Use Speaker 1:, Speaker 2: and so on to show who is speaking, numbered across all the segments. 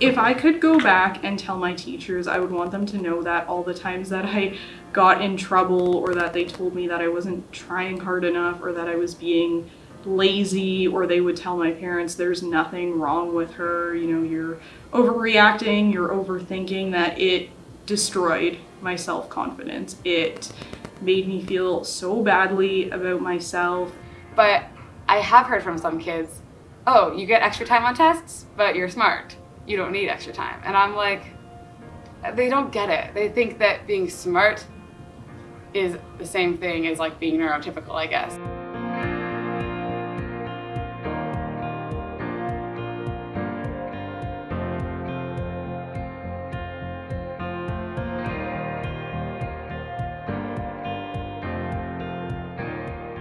Speaker 1: if I could go back and tell my teachers, I would want them to know that all the times that I got in trouble or that they told me that I wasn't trying hard enough or that I was being lazy or they would tell my parents there's nothing wrong with her, you know, you're overreacting, you're overthinking, that it destroyed my self-confidence. It made me feel so badly about myself.
Speaker 2: But I have heard from some kids, oh, you get extra time on tests, but you're smart you don't need extra time. And I'm like, they don't get it. They think that being smart is the same thing as like being neurotypical, I guess.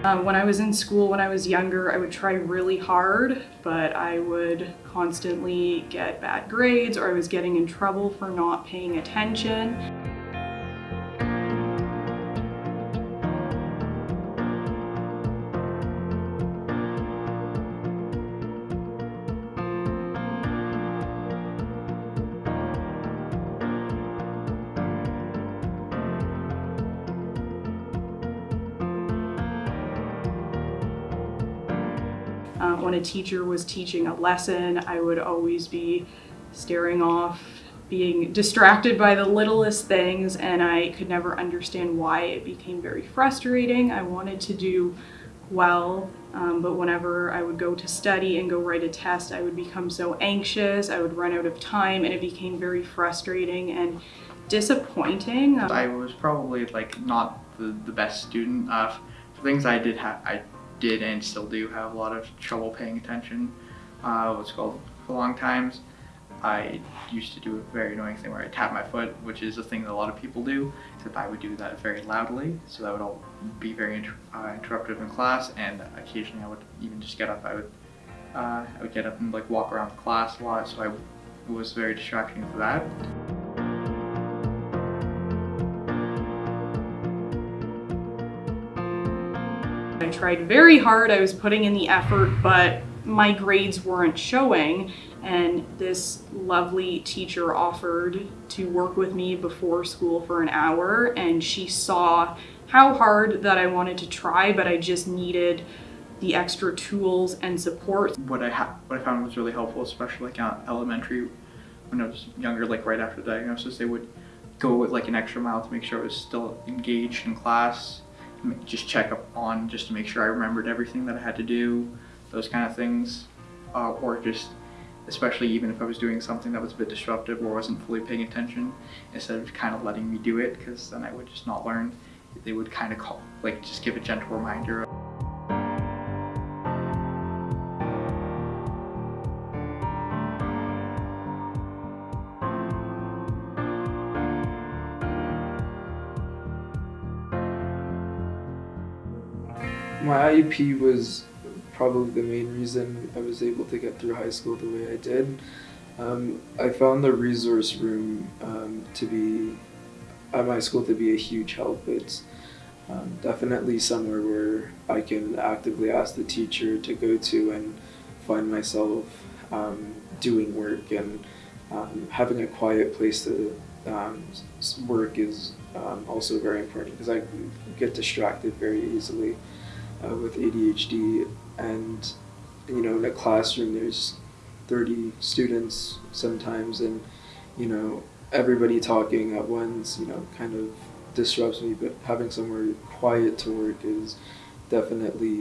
Speaker 1: Um, when I was in school, when I was younger, I would try really hard, but I would constantly get bad grades or I was getting in trouble for not paying attention. Um, when a teacher was teaching a lesson, I would always be staring off, being distracted by the littlest things, and I could never understand why it became very frustrating. I wanted to do well, um, but whenever I would go to study and go write a test, I would become so anxious, I would run out of time, and it became very frustrating and disappointing.
Speaker 3: I was probably like not the, the best student. Uh, for things I did have, I did and still do have a lot of trouble paying attention. Uh, what's called long times. I used to do a very annoying thing where I tap my foot, which is a thing that a lot of people do, except I would do that very loudly, so that would all be very inter uh, interruptive in class, and occasionally I would even just get up, I would, uh, I would get up and like walk around the class a lot, so I it was very distracting for that.
Speaker 1: Tried very hard, I was putting in the effort, but my grades weren't showing and this lovely teacher offered to work with me before school for an hour and she saw how hard that I wanted to try but I just needed the extra tools and support.
Speaker 3: What I, what I found was really helpful, especially like elementary, when I was younger, like right after the diagnosis, they would go like an extra mile to make sure I was still engaged in class just check up on just to make sure I remembered everything that I had to do, those kind of things, uh, or just especially even if I was doing something that was a bit disruptive or wasn't fully paying attention, instead of kind of letting me do it, because then I would just not learn, they would kind of call, like just give a gentle reminder
Speaker 4: my IEP was probably the main reason I was able to get through high school the way I did. Um, I found the resource room um, to be, at my school, to be a huge help. It's um, definitely somewhere where I can actively ask the teacher to go to and find myself um, doing work and um, having a quiet place to um, work is also very important because I get distracted very easily uh, with ADHD and you know in a classroom there's 30 students sometimes and you know everybody talking at once you know kind of disrupts me but having somewhere quiet to work is definitely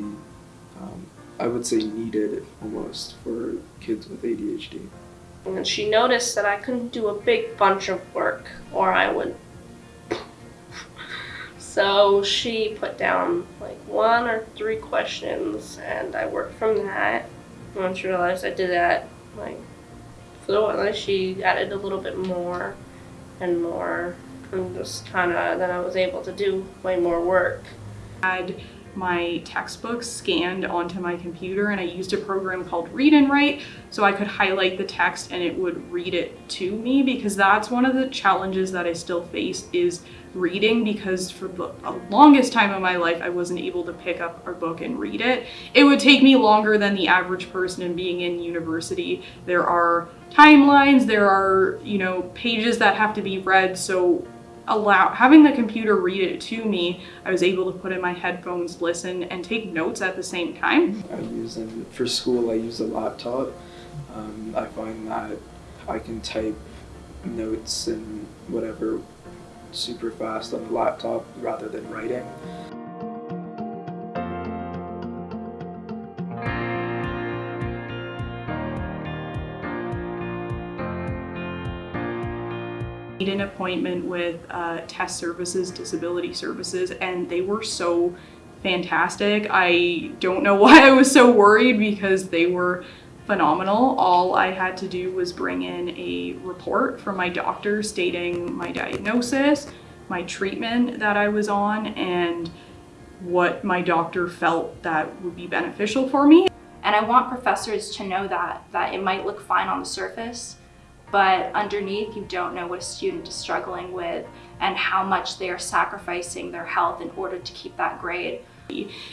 Speaker 4: um, I would say needed almost for kids with ADHD.
Speaker 5: And she noticed that I couldn't do a big bunch of work or I would so she put down like one or three questions and I worked from that. Once she realized I did that like fluently, she added a little bit more and more and just kind of then I was able to do way more work.
Speaker 1: I had my textbooks scanned onto my computer and I used a program called Read and Write so I could highlight the text and it would read it to me because that's one of the challenges that I still face is reading because for the longest time of my life I wasn't able to pick up a book and read it. It would take me longer than the average person in being in university. There are timelines, there are, you know, pages that have to be read so allow having the computer read it to me i was able to put in my headphones listen and take notes at the same time
Speaker 4: I use and for school I use a laptop. Um, I find that I can type notes and whatever super fast on the laptop rather than writing.
Speaker 1: Made an appointment with uh, test services disability services and they were so fantastic. I don't know why i was so worried because they were phenomenal. All i had to do was bring in a report from my doctor stating my diagnosis my treatment that i was on and what my doctor felt that would be beneficial for me.
Speaker 6: And I want professors to know that, that it might look fine on the surface, but underneath you don't know what a student is struggling with and how much they are sacrificing their health in order to keep that grade.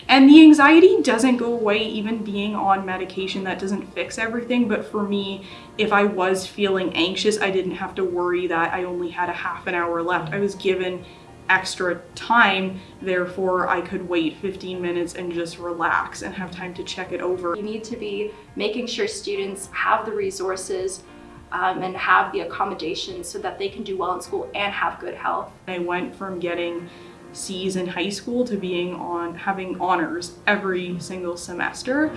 Speaker 1: And the anxiety doesn't go away even being on medication that doesn't fix everything. But for me, if I was feeling anxious, I didn't have to worry that I only had a half an hour left. I was given extra time, therefore, I could wait 15 minutes and just relax and have time to check it over.
Speaker 6: You need to be making sure students have the resources um, and have the accommodations so that they can do well in school and have good health.
Speaker 1: I went from getting C's in high school to being on having honors every single semester